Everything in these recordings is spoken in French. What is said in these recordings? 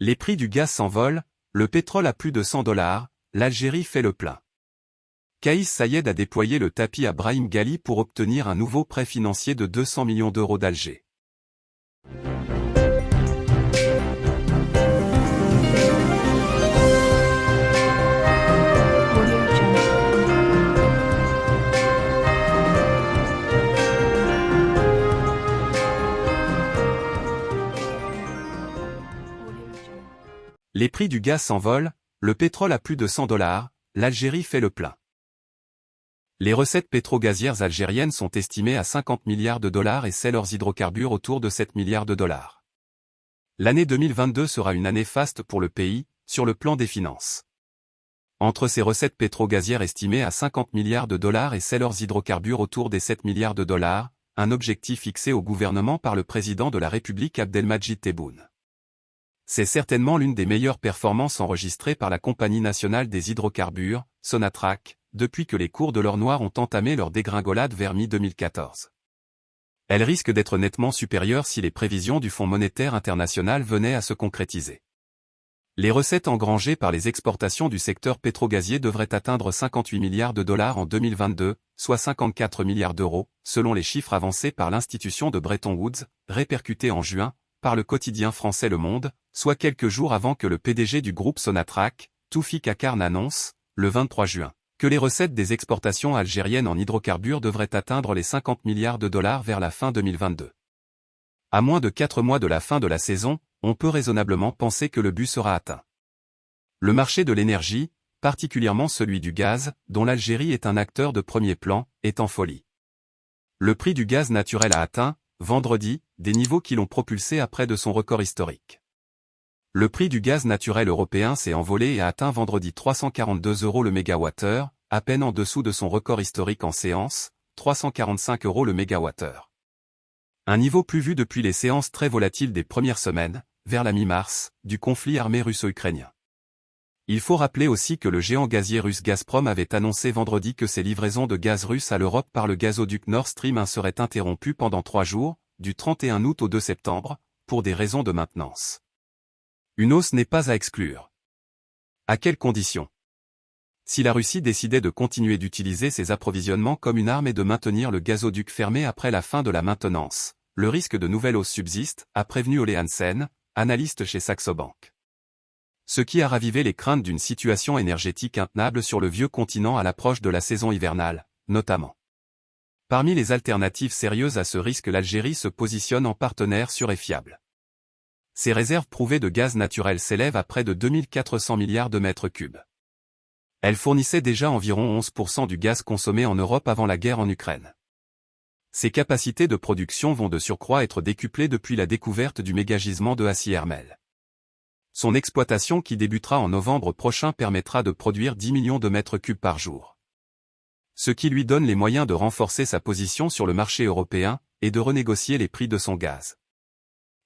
Les prix du gaz s'envolent, le pétrole à plus de 100 dollars, l'Algérie fait le plein. Kaïs Sayed a déployé le tapis à Brahim Ghali pour obtenir un nouveau prêt financier de 200 millions d'euros d'Alger. Les prix du gaz s'envolent, le pétrole à plus de 100 dollars, l'Algérie fait le plein. Les recettes pétro-gazières algériennes sont estimées à 50 milliards de dollars et celles leurs hydrocarbures autour de 7 milliards de dollars. L'année 2022 sera une année faste pour le pays, sur le plan des finances. Entre ces recettes pétro-gazières estimées à 50 milliards de dollars et celles leurs hydrocarbures autour des 7 milliards de dollars, un objectif fixé au gouvernement par le président de la République Abdelmajid Tebboune. C'est certainement l'une des meilleures performances enregistrées par la Compagnie nationale des hydrocarbures, Sonatrach, depuis que les cours de l'or noir ont entamé leur dégringolade vers mi-2014. Elle risque d'être nettement supérieure si les prévisions du Fonds monétaire international venaient à se concrétiser. Les recettes engrangées par les exportations du secteur pétrogazier devraient atteindre 58 milliards de dollars en 2022, soit 54 milliards d'euros, selon les chiffres avancés par l'institution de Bretton Woods, répercutés en juin, par le quotidien français Le Monde, soit quelques jours avant que le PDG du groupe Sonatrach, Toufi Kakar annonce, le 23 juin, que les recettes des exportations algériennes en hydrocarbures devraient atteindre les 50 milliards de dollars vers la fin 2022. À moins de 4 mois de la fin de la saison, on peut raisonnablement penser que le but sera atteint. Le marché de l'énergie, particulièrement celui du gaz, dont l'Algérie est un acteur de premier plan, est en folie. Le prix du gaz naturel a atteint, vendredi, des niveaux qui l'ont propulsé à près de son record historique. Le prix du gaz naturel européen s'est envolé et a atteint vendredi 342 euros le mégawattheure, à peine en dessous de son record historique en séance, 345 euros le mégawattheure. Un niveau plus vu depuis les séances très volatiles des premières semaines, vers la mi-mars, du conflit armé russo-ukrainien. Il faut rappeler aussi que le géant gazier russe Gazprom avait annoncé vendredi que ses livraisons de gaz russe à l'Europe par le gazoduc Nord Stream 1 seraient interrompues pendant trois jours, du 31 août au 2 septembre, pour des raisons de maintenance. Une hausse n'est pas à exclure. À quelles conditions? Si la Russie décidait de continuer d'utiliser ses approvisionnements comme une arme et de maintenir le gazoduc fermé après la fin de la maintenance, le risque de nouvelles hausses subsiste, a prévenu Ole Hansen, analyste chez Saxo Bank ce qui a ravivé les craintes d'une situation énergétique intenable sur le vieux continent à l'approche de la saison hivernale, notamment. Parmi les alternatives sérieuses à ce risque l'Algérie se positionne en partenaire sûr et fiable. Ses réserves prouvées de gaz naturel s'élèvent à près de 2400 milliards de mètres cubes. Elle fournissait déjà environ 11% du gaz consommé en Europe avant la guerre en Ukraine. Ses capacités de production vont de surcroît être décuplées depuis la découverte du mégagisement de Hassi Hermel. Son exploitation qui débutera en novembre prochain permettra de produire 10 millions de mètres cubes par jour. Ce qui lui donne les moyens de renforcer sa position sur le marché européen et de renégocier les prix de son gaz.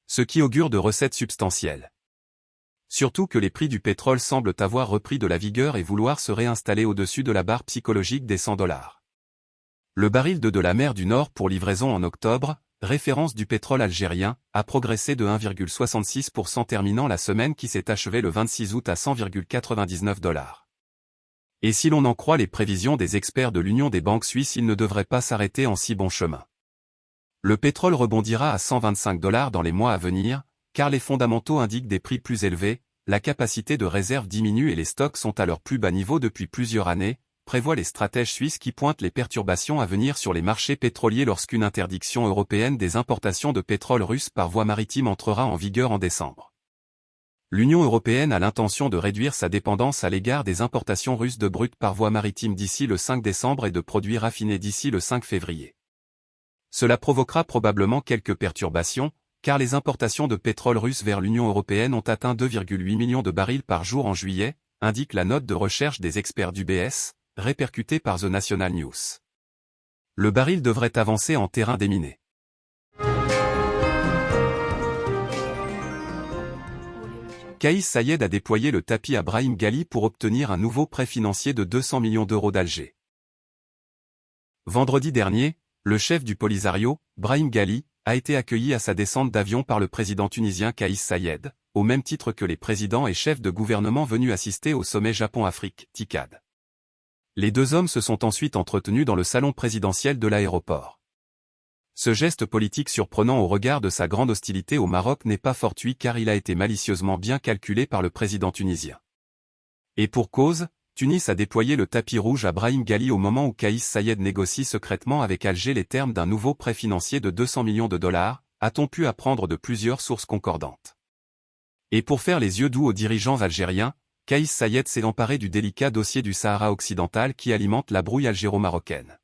Ce qui augure de recettes substantielles. Surtout que les prix du pétrole semblent avoir repris de la vigueur et vouloir se réinstaller au-dessus de la barre psychologique des 100 dollars. Le baril de de la mer du Nord pour livraison en octobre, référence du pétrole algérien, a progressé de 1,66% terminant la semaine qui s'est achevée le 26 août à 100,99 dollars. Et si l'on en croit les prévisions des experts de l'Union des banques suisses il ne devrait pas s'arrêter en si bon chemin. Le pétrole rebondira à 125 dollars dans les mois à venir, car les fondamentaux indiquent des prix plus élevés, la capacité de réserve diminue et les stocks sont à leur plus bas niveau depuis plusieurs années, prévoit les stratèges suisses qui pointent les perturbations à venir sur les marchés pétroliers lorsqu'une interdiction européenne des importations de pétrole russe par voie maritime entrera en vigueur en décembre. L'Union européenne a l'intention de réduire sa dépendance à l'égard des importations russes de brut par voie maritime d'ici le 5 décembre et de produits raffinés d'ici le 5 février. Cela provoquera probablement quelques perturbations, car les importations de pétrole russe vers l'Union européenne ont atteint 2,8 millions de barils par jour en juillet, indique la note de recherche des experts du BS, répercuté par The National News. Le baril devrait avancer en terrain déminé. Kaïs Sayed a déployé le tapis à Brahim Ghali pour obtenir un nouveau prêt financier de 200 millions d'euros d'Alger. Vendredi dernier, le chef du Polisario, Brahim Ghali, a été accueilli à sa descente d'avion par le président tunisien Kaïs Sayed, au même titre que les présidents et chefs de gouvernement venus assister au sommet Japon-Afrique, TICAD. Les deux hommes se sont ensuite entretenus dans le salon présidentiel de l'aéroport. Ce geste politique surprenant au regard de sa grande hostilité au Maroc n'est pas fortuit car il a été malicieusement bien calculé par le président tunisien. Et pour cause, Tunis a déployé le tapis rouge à Brahim Ghali au moment où Kaïs Sayed négocie secrètement avec Alger les termes d'un nouveau prêt financier de 200 millions de dollars, a-t-on pu apprendre de plusieurs sources concordantes. Et pour faire les yeux doux aux dirigeants algériens, Kaïs Sayed s'est emparé du délicat dossier du Sahara occidental qui alimente la brouille algéro-marocaine.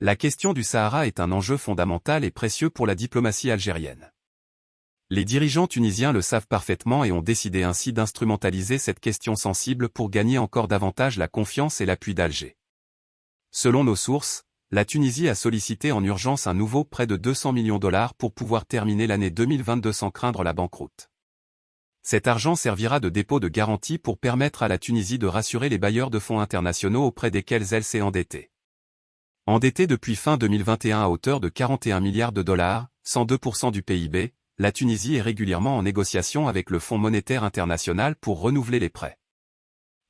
La question du Sahara est un enjeu fondamental et précieux pour la diplomatie algérienne. Les dirigeants tunisiens le savent parfaitement et ont décidé ainsi d'instrumentaliser cette question sensible pour gagner encore davantage la confiance et l'appui d'Alger. Selon nos sources, la Tunisie a sollicité en urgence un nouveau prêt de 200 millions de dollars pour pouvoir terminer l'année 2022 sans craindre la banqueroute. Cet argent servira de dépôt de garantie pour permettre à la Tunisie de rassurer les bailleurs de fonds internationaux auprès desquels elle s'est endettée. Endettée depuis fin 2021 à hauteur de 41 milliards de dollars, 102% du PIB, la Tunisie est régulièrement en négociation avec le Fonds monétaire international pour renouveler les prêts.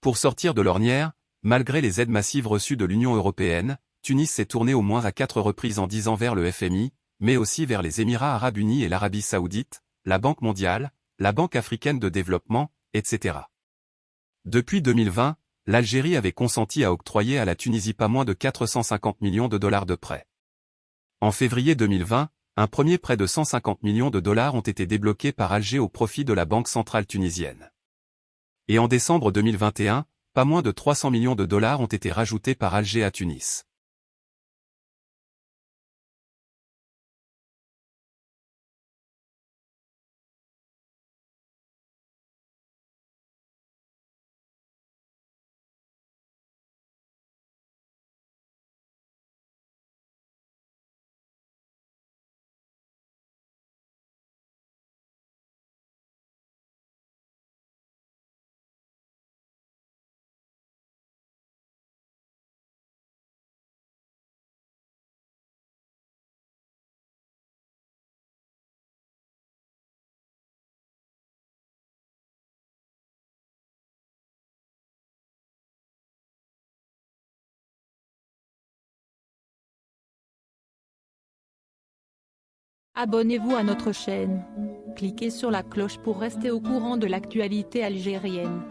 Pour sortir de l'ornière, malgré les aides massives reçues de l'Union européenne, Tunis s'est tourné au moins à quatre reprises en dix ans vers le FMI, mais aussi vers les Émirats arabes unis et l'Arabie saoudite, la Banque mondiale, la Banque africaine de développement, etc. Depuis 2020, l'Algérie avait consenti à octroyer à la Tunisie pas moins de 450 millions de dollars de prêts. En février 2020, un premier prêt de 150 millions de dollars ont été débloqués par Alger au profit de la Banque centrale tunisienne. Et en décembre 2021, pas moins de 300 millions de dollars ont été rajoutés par Alger à Tunis. Abonnez-vous à notre chaîne. Cliquez sur la cloche pour rester au courant de l'actualité algérienne.